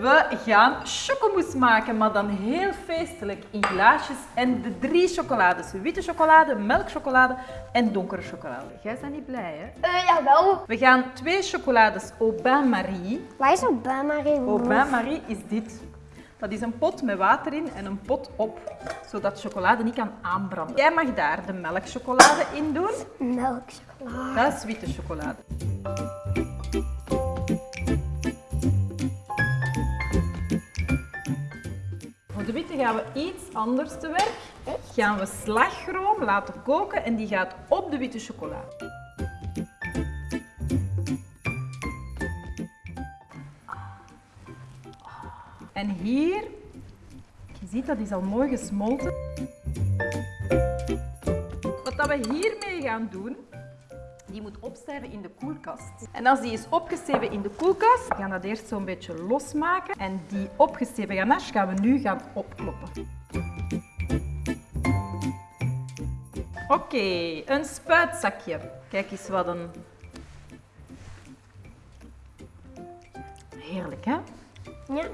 We gaan chocomousse maken, maar dan heel feestelijk in glaasjes. En de drie chocolades. Witte chocolade, melkchocolade en donkere chocolade. Jij bent niet blij, hè? Eh, jawel. We gaan twee chocolades au bain Marie. Waar is een bain-marie? Au bain Marie is dit. Dat is een pot met water in en een pot op, zodat chocolade niet kan aanbranden. Jij mag daar de melkchocolade in doen. Melkchocolade. Dat is witte chocolade. Gaan we iets anders te werk. Gaan we slagroom laten koken en die gaat op de witte chocolade. En hier, je ziet dat is al mooi gesmolten. Wat we hiermee gaan doen, die moet opstijven in de koelkast. En als die is opgesteven in de koelkast, gaan we dat eerst zo'n beetje losmaken. En die opgesteven ganache gaan we nu gaan opkloppen. Oké, een spuitzakje. Kijk eens wat een... Heerlijk, hè? Ja.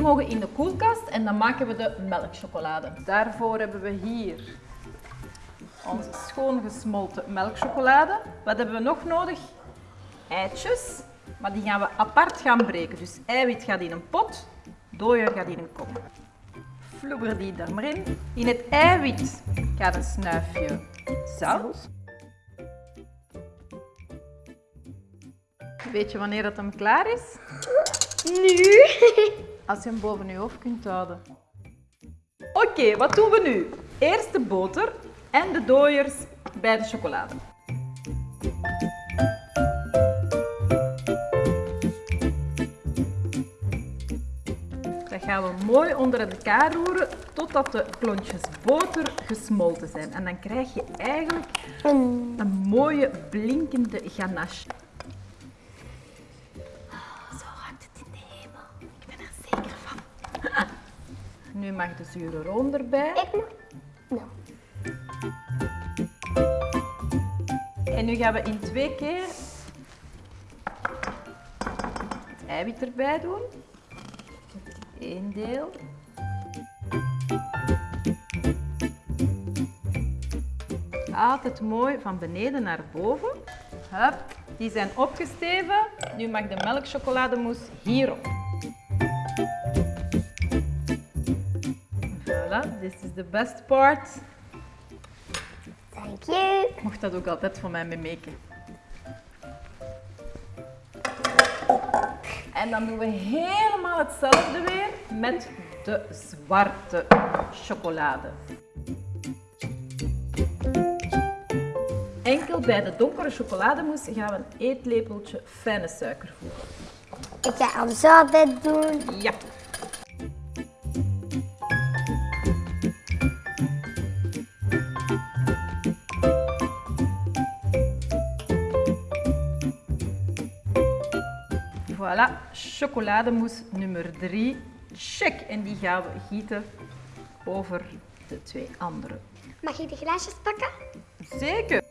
Die mogen in de koelkast en dan maken we de melkchocolade. Daarvoor hebben we hier onze schoon gesmolten melkchocolade. Wat hebben we nog nodig? Eitjes, maar die gaan we apart gaan breken. Dus eiwit gaat in een pot, dooier gaat in een kop. Vloeber die daar maar in. In het eiwit gaat een snuifje zout. Weet je wanneer dat hem klaar is? Nu. Als je hem boven je hoofd kunt houden. Oké, wat doen we nu? Eerst de boter en de dooiers bij de chocolade. Dat gaan we mooi onder elkaar roeren totdat de klontjes boter gesmolten zijn. En dan krijg je eigenlijk een mooie blinkende ganache. Nu mag de zure room erbij. Ik mag. Nou. En nu gaan we in twee keer het eiwit erbij doen. Eén deel. Altijd mooi van beneden naar boven. Hup, die zijn opgesteven. Nu mag de melkchocolademousse hierop. Voilà, this is the best part. Thank you. Mocht dat ook altijd voor mij mee maken. En dan doen we helemaal hetzelfde weer met de zwarte chocolade. Enkel bij de donkere chocolademousse gaan we een eetlepeltje fijne suiker voegen. Ik ga hem zo altijd doen. Ja. Voilà, chocolademousse nummer 3. Check. En die gaan we gieten over de twee andere. Mag ik de glaasjes pakken? Zeker.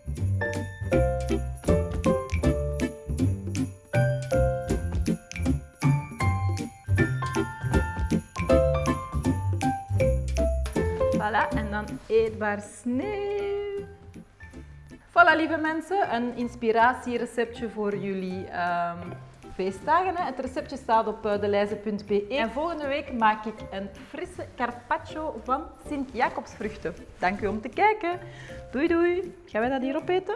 Voilà, en dan eetbaar sneeuw. Voilà, lieve mensen, een inspiratiereceptje voor jullie ehm, Hè. Het receptje staat op uh, deleize.be. En volgende week maak ik een frisse carpaccio van Sint-Jacobsvruchten. Dank u om te kijken. Doei doei. Gaan wij dat hier opeten?